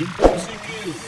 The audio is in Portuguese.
Impossível!